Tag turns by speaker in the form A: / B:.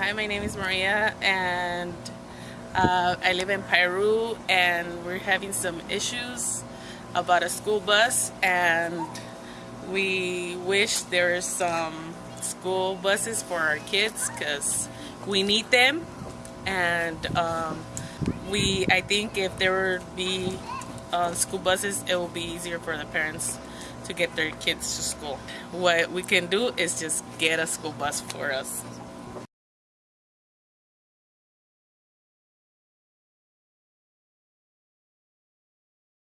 A: Hi, my name is Maria and uh, I live in Peru. and we're having some issues about a school bus and we wish there are some school buses for our kids because we need them and um, we I think if there would be uh, school buses it will be easier for the parents to get their kids to school. What we can do is just get a school bus for us.